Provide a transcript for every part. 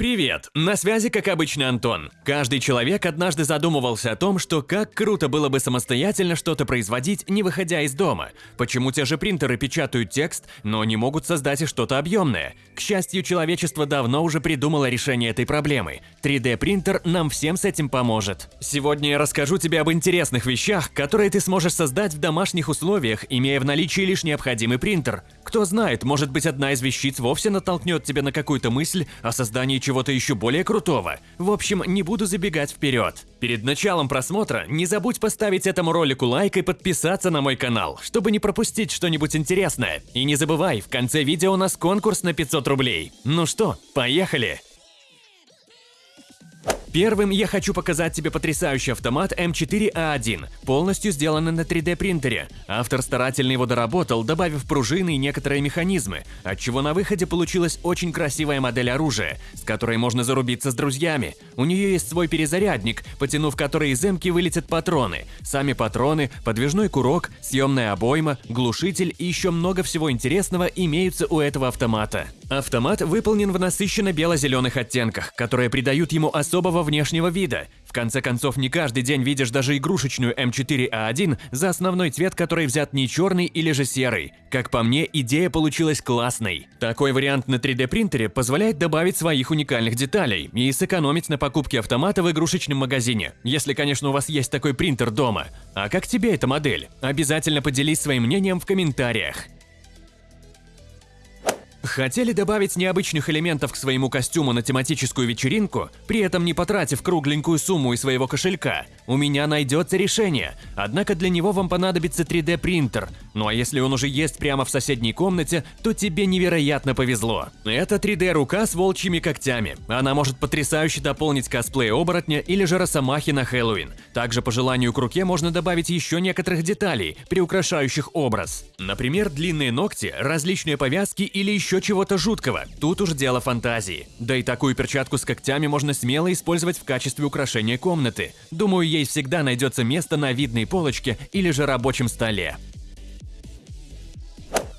Привет! На связи, как обычно, Антон. Каждый человек однажды задумывался о том, что как круто было бы самостоятельно что-то производить, не выходя из дома. Почему те же принтеры печатают текст, но не могут создать и что-то объемное? К счастью, человечество давно уже придумало решение этой проблемы. 3D-принтер нам всем с этим поможет. Сегодня я расскажу тебе об интересных вещах, которые ты сможешь создать в домашних условиях, имея в наличии лишь необходимый принтер. Кто знает, может быть одна из вещиц вовсе натолкнет тебя на какую-то мысль о создании чего-то еще более крутого. В общем, не буду забегать вперед. Перед началом просмотра не забудь поставить этому ролику лайк и подписаться на мой канал, чтобы не пропустить что-нибудь интересное. И не забывай, в конце видео у нас конкурс на 500 рублей. Ну что, поехали! Первым я хочу показать тебе потрясающий автомат М4А1, полностью сделанный на 3D принтере. Автор старательно его доработал, добавив пружины и некоторые механизмы, отчего на выходе получилась очень красивая модель оружия, с которой можно зарубиться с друзьями. У нее есть свой перезарядник, потянув который из эмки вылетят патроны, сами патроны, подвижной курок, съемная обойма, глушитель и еще много всего интересного имеются у этого автомата. Автомат выполнен в насыщенно бело-зеленых оттенках, которые придают ему особого внешнего вида. В конце концов, не каждый день видишь даже игрушечную М4А1 за основной цвет, который взят не черный или же серый. Как по мне, идея получилась классной. Такой вариант на 3D принтере позволяет добавить своих уникальных деталей и сэкономить на покупке автомата в игрушечном магазине, если, конечно, у вас есть такой принтер дома. А как тебе эта модель? Обязательно поделись своим мнением в комментариях. Хотели добавить необычных элементов к своему костюму на тематическую вечеринку, при этом не потратив кругленькую сумму из своего кошелька? У меня найдется решение, однако для него вам понадобится 3D принтер. Ну а если он уже есть прямо в соседней комнате, то тебе невероятно повезло. Это 3D рука с волчьими когтями. Она может потрясающе дополнить косплей оборотня или же росомахи на Хэллоуин. Также по желанию к руке можно добавить еще некоторых деталей, приукрашающих образ. Например, длинные ногти, различные повязки или еще еще чего-то жуткого. Тут уж дело фантазии. Да и такую перчатку с когтями можно смело использовать в качестве украшения комнаты. Думаю, ей всегда найдется место на видной полочке или же рабочем столе.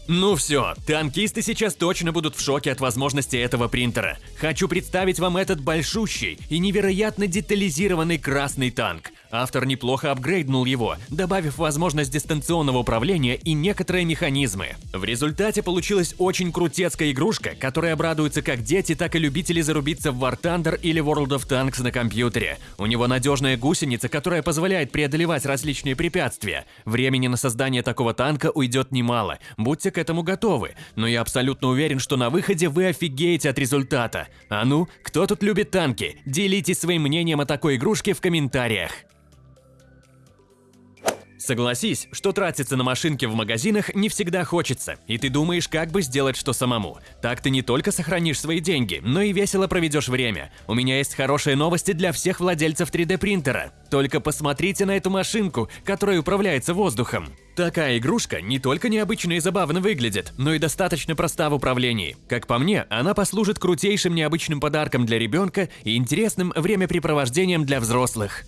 Ну все, танкисты сейчас точно будут в шоке от возможности этого принтера. Хочу представить вам этот большущий и невероятно детализированный красный танк. Автор неплохо апгрейднул его, добавив возможность дистанционного управления и некоторые механизмы. В результате получилась очень крутецкая игрушка, которая обрадуется как дети, так и любители зарубиться в War Thunder или World of Tanks на компьютере. У него надежная гусеница, которая позволяет преодолевать различные препятствия. Времени на создание такого танка уйдет немало, будьте к этому готовы, но я абсолютно уверен, что на выходе вы офигеете от результата. А ну, кто тут любит танки? Делитесь своим мнением о такой игрушке в комментариях. Согласись, что тратиться на машинки в магазинах не всегда хочется, и ты думаешь, как бы сделать что самому. Так ты не только сохранишь свои деньги, но и весело проведешь время. У меня есть хорошие новости для всех владельцев 3D принтера. Только посмотрите на эту машинку, которая управляется воздухом. Такая игрушка не только необычно и забавно выглядит, но и достаточно проста в управлении. Как по мне, она послужит крутейшим необычным подарком для ребенка и интересным времяпрепровождением для взрослых.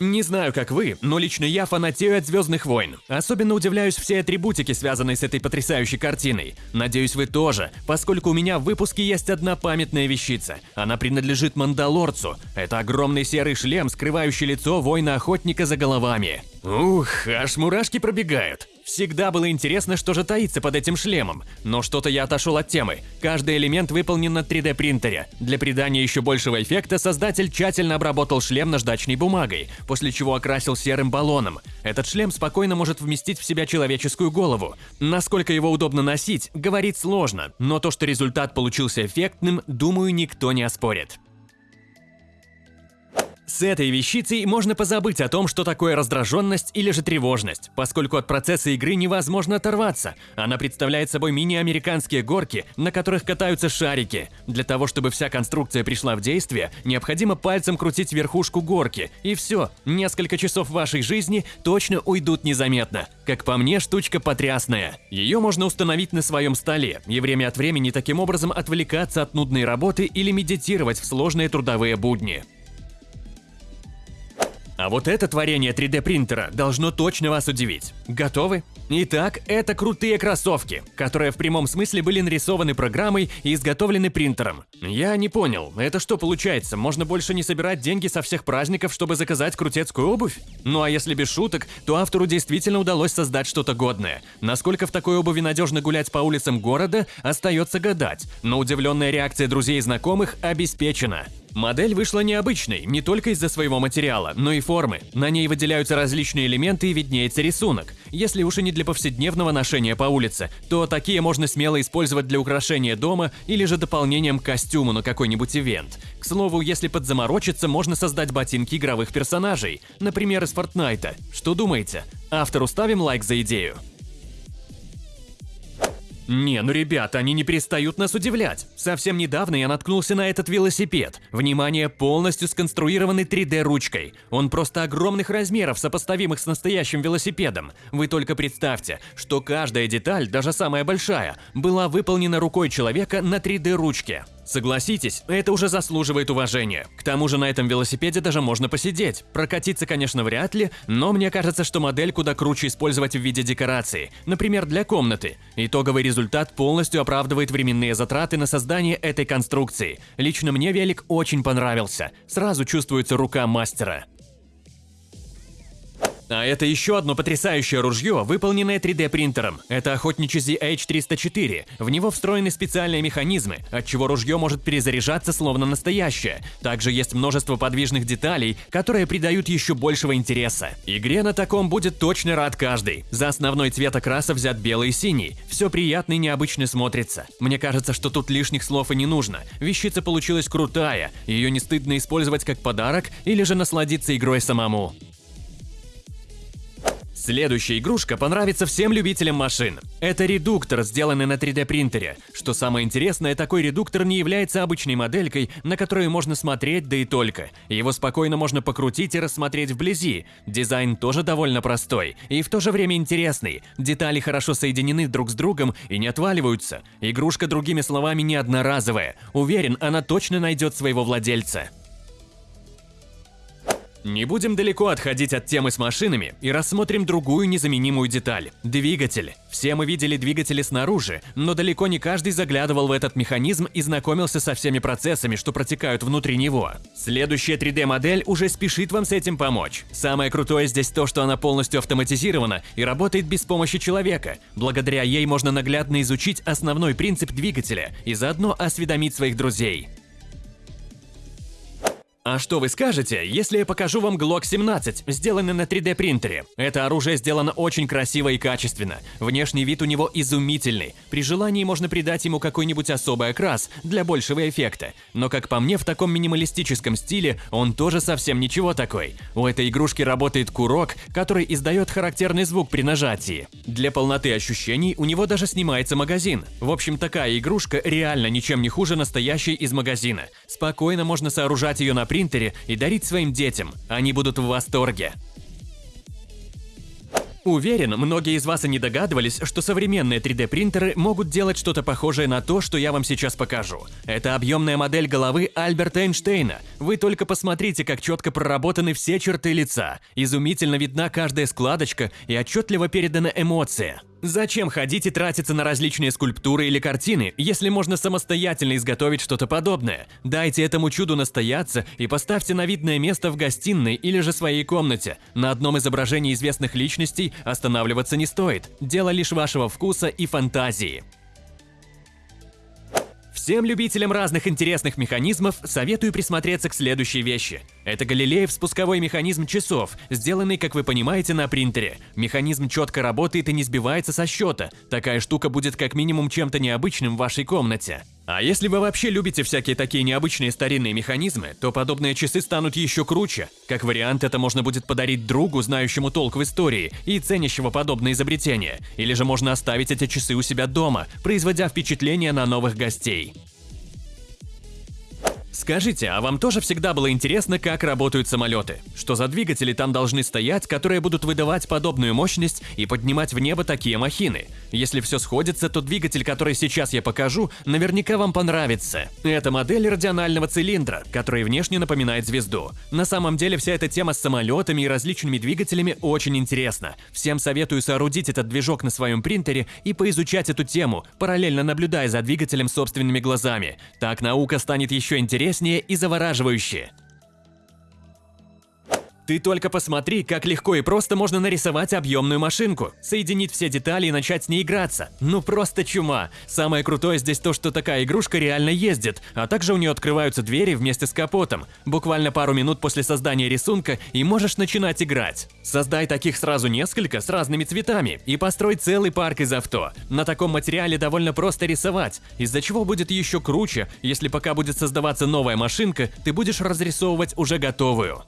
Не знаю, как вы, но лично я фанатею от «Звездных войн». Особенно удивляюсь всей атрибутике, связанной с этой потрясающей картиной. Надеюсь, вы тоже, поскольку у меня в выпуске есть одна памятная вещица. Она принадлежит Мандалорцу. Это огромный серый шлем, скрывающий лицо воина-охотника за головами. Ух, аж мурашки пробегают. Всегда было интересно, что же таится под этим шлемом, но что-то я отошел от темы. Каждый элемент выполнен на 3D принтере. Для придания еще большего эффекта создатель тщательно обработал шлем наждачной бумагой, после чего окрасил серым баллоном. Этот шлем спокойно может вместить в себя человеческую голову. Насколько его удобно носить, говорить сложно, но то, что результат получился эффектным, думаю, никто не оспорит. С этой вещицей можно позабыть о том, что такое раздраженность или же тревожность, поскольку от процесса игры невозможно оторваться. Она представляет собой мини-американские горки, на которых катаются шарики. Для того, чтобы вся конструкция пришла в действие, необходимо пальцем крутить верхушку горки, и все, несколько часов вашей жизни точно уйдут незаметно. Как по мне, штучка потрясная. Ее можно установить на своем столе и время от времени таким образом отвлекаться от нудной работы или медитировать в сложные трудовые будни. А вот это творение 3D принтера должно точно вас удивить. Готовы? Итак, это крутые кроссовки, которые в прямом смысле были нарисованы программой и изготовлены принтером. Я не понял, это что получается, можно больше не собирать деньги со всех праздников, чтобы заказать крутецкую обувь? Ну а если без шуток, то автору действительно удалось создать что-то годное. Насколько в такой обуви надежно гулять по улицам города, остается гадать, но удивленная реакция друзей и знакомых обеспечена. Модель вышла необычной не только из-за своего материала, но и формы. На ней выделяются различные элементы и виднеется рисунок. Если уж и не для повседневного ношения по улице, то такие можно смело использовать для украшения дома или же дополнением к костюму на какой-нибудь ивент. К слову, если подзаморочиться, можно создать ботинки игровых персонажей, например, из Фортнайта. Что думаете? Автору ставим лайк за идею. Не, ну ребята, они не перестают нас удивлять. Совсем недавно я наткнулся на этот велосипед. Внимание, полностью сконструированный 3D-ручкой. Он просто огромных размеров, сопоставимых с настоящим велосипедом. Вы только представьте, что каждая деталь, даже самая большая, была выполнена рукой человека на 3D-ручке. Согласитесь, это уже заслуживает уважения. К тому же на этом велосипеде даже можно посидеть. Прокатиться, конечно, вряд ли, но мне кажется, что модель куда круче использовать в виде декорации, например, для комнаты. Итоговый результат полностью оправдывает временные затраты на создание этой конструкции. Лично мне велик очень понравился. Сразу чувствуется рука мастера. А это еще одно потрясающее ружье, выполненное 3D принтером. Это охотничий ZH-304. В него встроены специальные механизмы, от чего ружье может перезаряжаться словно настоящее. Также есть множество подвижных деталей, которые придают еще большего интереса. Игре на таком будет точно рад каждый. За основной цвет окраса взят белый и синий. Все приятно и необычно смотрится. Мне кажется, что тут лишних слов и не нужно. Вещица получилась крутая, ее не стыдно использовать как подарок или же насладиться игрой самому. Следующая игрушка понравится всем любителям машин. Это редуктор, сделанный на 3D принтере. Что самое интересное, такой редуктор не является обычной моделькой, на которую можно смотреть, да и только. Его спокойно можно покрутить и рассмотреть вблизи. Дизайн тоже довольно простой и в то же время интересный. Детали хорошо соединены друг с другом и не отваливаются. Игрушка, другими словами, не одноразовая. Уверен, она точно найдет своего владельца. Не будем далеко отходить от темы с машинами и рассмотрим другую незаменимую деталь – двигатель. Все мы видели двигатели снаружи, но далеко не каждый заглядывал в этот механизм и знакомился со всеми процессами, что протекают внутри него. Следующая 3D-модель уже спешит вам с этим помочь. Самое крутое здесь то, что она полностью автоматизирована и работает без помощи человека. Благодаря ей можно наглядно изучить основной принцип двигателя и заодно осведомить своих друзей. А что вы скажете, если я покажу вам Glock 17, сделанный на 3D принтере? Это оружие сделано очень красиво и качественно. Внешний вид у него изумительный. При желании можно придать ему какой-нибудь особый окрас для большего эффекта. Но как по мне, в таком минималистическом стиле он тоже совсем ничего такой. У этой игрушки работает курок, который издает характерный звук при нажатии. Для полноты ощущений у него даже снимается магазин. В общем, такая игрушка реально ничем не хуже настоящей из магазина. Спокойно можно сооружать ее на принтере принтере и дарить своим детям. Они будут в восторге. Уверен, многие из вас и не догадывались, что современные 3D-принтеры могут делать что-то похожее на то, что я вам сейчас покажу. Это объемная модель головы Альберта Эйнштейна. Вы только посмотрите, как четко проработаны все черты лица. Изумительно видна каждая складочка и отчетливо передана эмоция. Зачем ходить и тратиться на различные скульптуры или картины, если можно самостоятельно изготовить что-то подобное? Дайте этому чуду настояться и поставьте на видное место в гостиной или же своей комнате. На одном изображении известных личностей останавливаться не стоит. Дело лишь вашего вкуса и фантазии. Всем любителям разных интересных механизмов советую присмотреться к следующей вещи. Это Галилеев спусковой механизм часов, сделанный, как вы понимаете, на принтере. Механизм четко работает и не сбивается со счета. Такая штука будет как минимум чем-то необычным в вашей комнате. А если вы вообще любите всякие такие необычные старинные механизмы, то подобные часы станут еще круче. Как вариант, это можно будет подарить другу, знающему толк в истории и ценящего подобные изобретения. Или же можно оставить эти часы у себя дома, производя впечатление на новых гостей. Скажите, а вам тоже всегда было интересно, как работают самолеты? Что за двигатели там должны стоять, которые будут выдавать подобную мощность и поднимать в небо такие махины? Если все сходится, то двигатель, который сейчас я покажу, наверняка вам понравится. Это модель радионального цилиндра, который внешне напоминает звезду. На самом деле вся эта тема с самолетами и различными двигателями очень интересна. Всем советую соорудить этот движок на своем принтере и поизучать эту тему, параллельно наблюдая за двигателем собственными глазами. Так наука станет еще интереснее интереснее и завораживающе. Ты только посмотри, как легко и просто можно нарисовать объемную машинку, соединить все детали и начать с ней играться. Ну просто чума. Самое крутое здесь то, что такая игрушка реально ездит, а также у нее открываются двери вместе с капотом. Буквально пару минут после создания рисунка и можешь начинать играть. Создай таких сразу несколько с разными цветами и построй целый парк из авто. На таком материале довольно просто рисовать, из-за чего будет еще круче, если пока будет создаваться новая машинка, ты будешь разрисовывать уже готовую.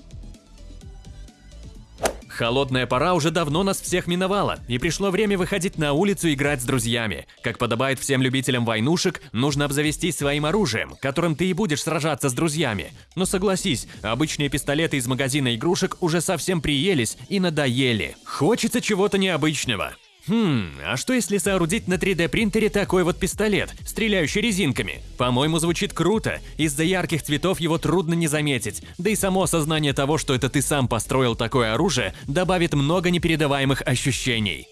Холодная пора уже давно нас всех миновала, и пришло время выходить на улицу играть с друзьями. Как подобает всем любителям войнушек, нужно обзавестись своим оружием, которым ты и будешь сражаться с друзьями. Но согласись, обычные пистолеты из магазина игрушек уже совсем приелись и надоели. Хочется чего-то необычного. Хм, а что если соорудить на 3D принтере такой вот пистолет, стреляющий резинками? По-моему, звучит круто. Из-за ярких цветов его трудно не заметить. Да и само осознание того, что это ты сам построил такое оружие, добавит много непередаваемых ощущений.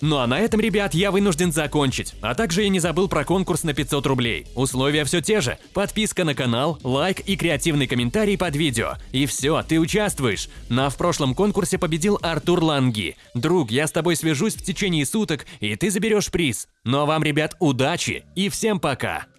Ну а на этом, ребят, я вынужден закончить. А также я не забыл про конкурс на 500 рублей. Условия все те же. Подписка на канал, лайк и креативный комментарий под видео. И все, ты участвуешь. На в прошлом конкурсе победил Артур Ланги. Друг, я с тобой свяжусь в течение суток, и ты заберешь приз. Ну а вам, ребят, удачи и всем пока!